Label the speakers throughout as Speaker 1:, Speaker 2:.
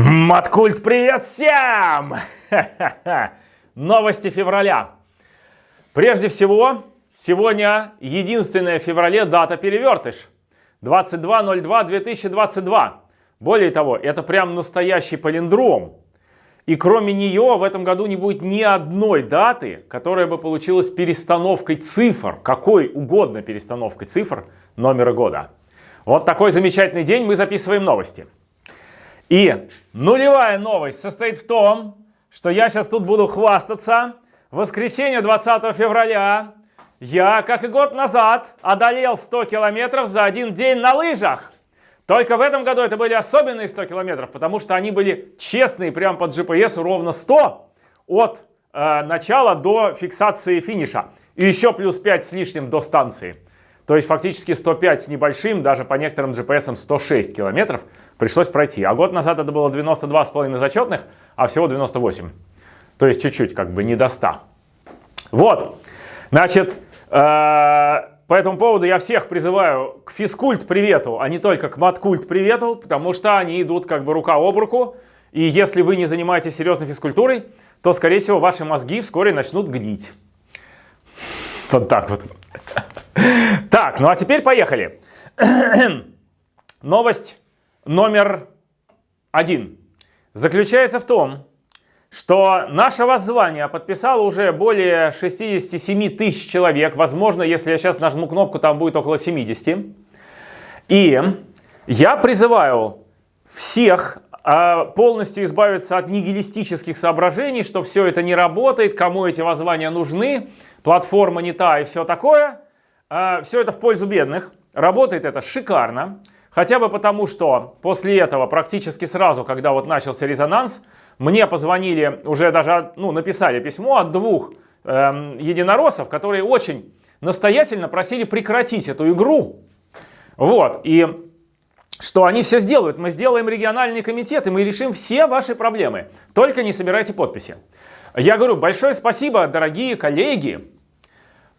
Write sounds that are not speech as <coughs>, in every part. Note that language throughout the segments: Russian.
Speaker 1: Маткульт, привет всем! <laughs> Новости февраля. Прежде всего, сегодня единственная в феврале дата перевертыш. 22.02.2022. Более того, это прям настоящий палиндром. И кроме нее в этом году не будет ни одной даты, которая бы получилась перестановкой цифр, какой угодно перестановкой цифр номера года. Вот такой замечательный день мы записываем новости. И нулевая новость состоит в том, что я сейчас тут буду хвастаться. В воскресенье 20 февраля я, как и год назад, одолел 100 километров за один день на лыжах. Только в этом году это были особенные 100 километров, потому что они были честные, прям под GPS ровно 100 от э, начала до фиксации финиша. И еще плюс 5 с лишним до станции. То есть фактически 105 с небольшим, даже по некоторым GPS 106 километров пришлось пройти. А год назад это было 92,5 зачетных, а всего 98. То есть чуть-чуть, как бы не до 100. Вот, значит, э, по этому поводу я всех призываю к физкульт привету, а не только к маткульт привету, потому что они идут как бы рука об руку. И если вы не занимаетесь серьезной физкультурой, то, скорее всего, ваши мозги вскоре начнут гнить. Вот так вот. <laughs> Так, ну а теперь поехали. <clears throat> Новость номер один заключается в том, что наше воззвание подписало уже более 67 тысяч человек. Возможно, если я сейчас нажму кнопку, там будет около 70. И я призываю всех а, полностью избавиться от нигилистических соображений, что все это не работает, кому эти воззвания нужны, платформа не та и все такое. А, все это в пользу бедных. Работает это шикарно. Хотя бы потому, что после этого практически сразу, когда вот начался резонанс, мне позвонили, уже даже ну, написали письмо от двух э, единороссов, которые очень настоятельно просили прекратить эту игру. Вот, и что они все сделают. Мы сделаем региональный комитет, и мы решим все ваши проблемы. Только не собирайте подписи. Я говорю, большое спасибо, дорогие коллеги,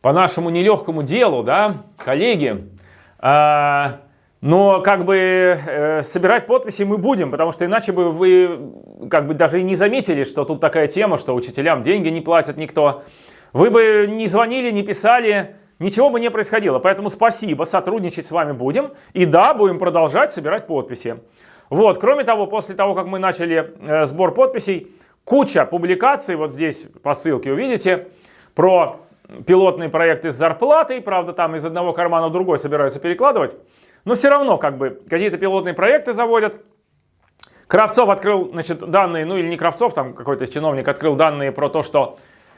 Speaker 1: по нашему нелегкому делу, да, коллеги. А, но как бы э, собирать подписи мы будем, потому что иначе бы вы как бы даже и не заметили, что тут такая тема, что учителям деньги не платят никто. Вы бы не звонили, не писали, ничего бы не происходило. Поэтому спасибо, сотрудничать с вами будем. И да, будем продолжать собирать подписи. Вот, кроме того, после того, как мы начали э, сбор подписей, куча публикаций, вот здесь по ссылке увидите, про пилотные проекты с зарплатой. Правда, там из одного кармана в другой собираются перекладывать. Но все равно как бы какие-то пилотные проекты заводят. Кравцов открыл значит, данные, ну или не Кравцов, там какой-то чиновник открыл данные про то, что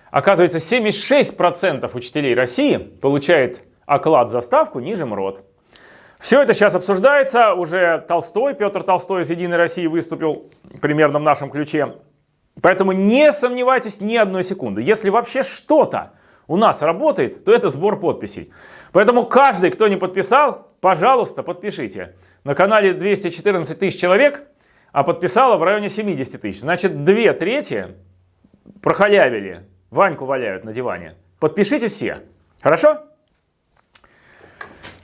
Speaker 1: оказывается 76% учителей России получает оклад за ставку ниже МРОД. Все это сейчас обсуждается, уже Толстой, Петр Толстой из «Единой России» выступил примерно в нашем ключе. Поэтому не сомневайтесь ни одной секунды. Если вообще что-то у нас работает, то это сбор подписей. Поэтому каждый, кто не подписал, пожалуйста, подпишите. На канале 214 тысяч человек, а подписало в районе 70 тысяч. Значит, две трети прохалявили, Ваньку валяют на диване. Подпишите все. Хорошо?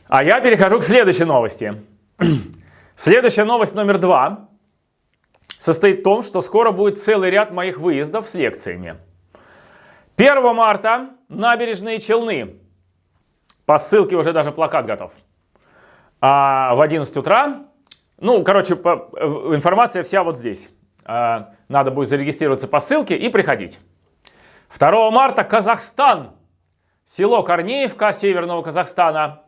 Speaker 1: А я перехожу к следующей новости. <clears throat> Следующая новость номер два состоит в том, что скоро будет целый ряд моих выездов с лекциями. 1 марта набережные Челны. По ссылке уже даже плакат готов. А в 11 утра, ну, короче, информация вся вот здесь. А, надо будет зарегистрироваться по ссылке и приходить. 2 марта Казахстан. Село Корнеевка Северного Казахстана.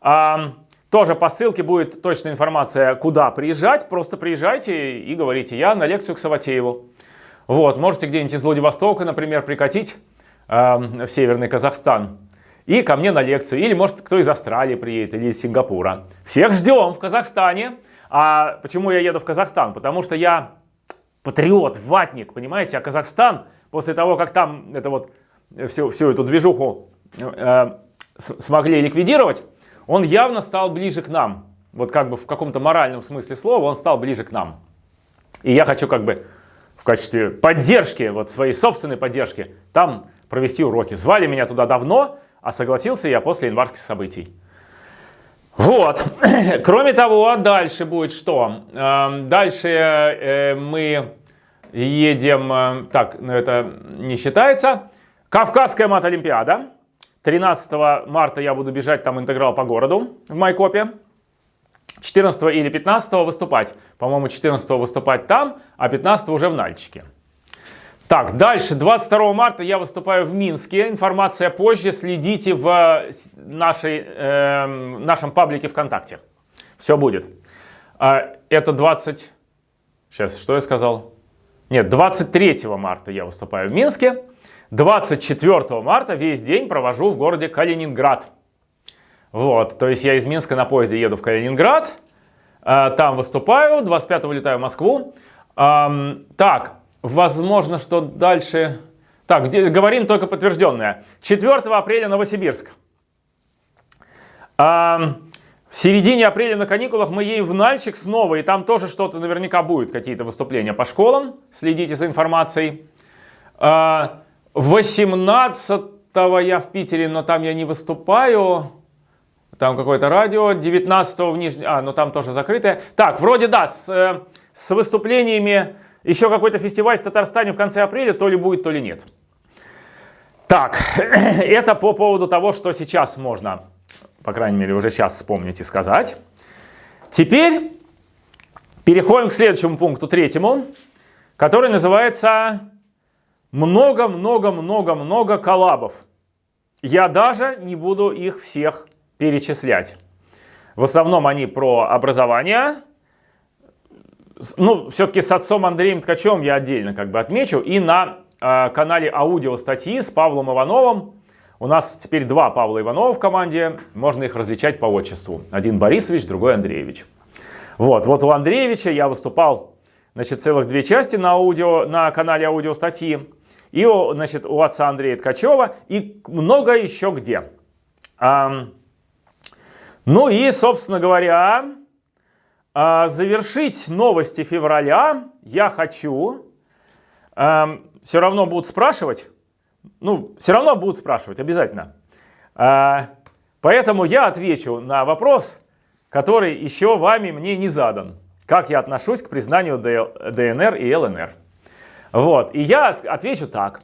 Speaker 1: А, тоже по ссылке будет точная информация, куда приезжать. Просто приезжайте и говорите, я на лекцию к Саватееву. Вот, можете где-нибудь из Владивостока, например, прикатить э, в Северный Казахстан и ко мне на лекцию. Или, может, кто из Австралии приедет или из Сингапура. Всех ждем в Казахстане. А почему я еду в Казахстан? Потому что я патриот, ватник, понимаете? А Казахстан, после того, как там это вот, всю, всю эту движуху э, смогли ликвидировать, он явно стал ближе к нам. Вот как бы в каком-то моральном смысле слова он стал ближе к нам. И я хочу как бы в качестве поддержки, вот своей собственной поддержки, там провести уроки. Звали меня туда давно, а согласился я после январских событий. Вот. <coughs> Кроме того, дальше будет что? Эм, дальше э, мы едем... Э, так, ну это не считается. Кавказская мат-олимпиада. 13 марта я буду бежать там интеграл по городу в Майкопе. 14 или 15 выступать. По-моему, 14 выступать там, а 15 уже в Нальчике. Так, дальше, 22 марта я выступаю в Минске. Информация позже. Следите в нашей, э, нашем паблике ВКонтакте. Все будет. А, это 20... Сейчас, что я сказал? Нет, 23 марта я выступаю в Минске. 24 марта весь день провожу в городе Калининград. Вот, то есть я из Минска на поезде еду в Калининград. А, там выступаю. 25 летаю в Москву. Так, Возможно, что дальше... Так, где, говорим только подтвержденное. 4 апреля Новосибирск. А, в середине апреля на каникулах мы едем в Нальчик снова, и там тоже что-то наверняка будет, какие-то выступления по школам. Следите за информацией. А, 18 я в Питере, но там я не выступаю. Там какое-то радио. 19 в Нижнем... А, ну там тоже закрытое. Так, вроде да, с, э, с выступлениями еще какой-то фестиваль в Татарстане в конце апреля, то ли будет, то ли нет. Так, <clears throat> это по поводу того, что сейчас можно, по крайней мере, уже сейчас вспомнить и сказать. Теперь переходим к следующему пункту, третьему, который называется много-много-много-много коллабов. Я даже не буду их всех перечислять. В основном они про образование, ну, все-таки с отцом Андреем Ткачевым я отдельно как бы отмечу. И на э, канале аудио статьи с Павлом Ивановым. У нас теперь два Павла Иванова в команде. Можно их различать по отчеству. Один Борисович, другой Андреевич. Вот, вот у Андреевича я выступал, значит, целых две части на, аудио, на канале аудио статьи. И, значит, у отца Андрея Ткачева. И много еще где. А, ну и, собственно говоря, а, завершить новости февраля я хочу. Все равно будут спрашивать. Ну, все равно будут спрашивать, обязательно. А, поэтому я отвечу на вопрос, который еще вами мне не задан. Как я отношусь к признанию ДНР и ЛНР. Вот, и я отвечу так.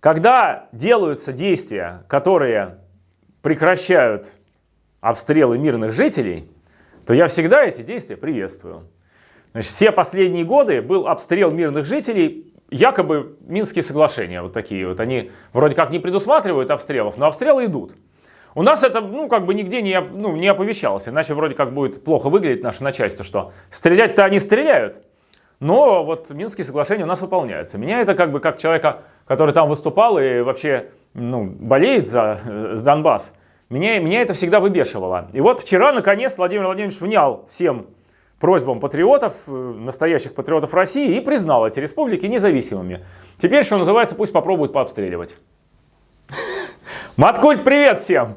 Speaker 1: Когда делаются действия, которые прекращают обстрелы мирных жителей, то я всегда эти действия приветствую. Значит, все последние годы был обстрел мирных жителей, якобы Минские соглашения, вот такие вот, они вроде как не предусматривают обстрелов, но обстрелы идут. У нас это, ну, как бы нигде не, ну, не оповещалось, иначе вроде как будет плохо выглядеть наше начальство, что стрелять-то они стреляют, но вот Минские соглашения у нас выполняются. Меня это как бы как человека, который там выступал и вообще, ну, болеет за, за э, Донбасс, меня, меня это всегда выбешивало. И вот вчера, наконец, Владимир Владимирович внял всем просьбам патриотов, э, настоящих патриотов России, и признал эти республики независимыми. Теперь, что называется, пусть попробуют пообстреливать. Маткульт, привет всем!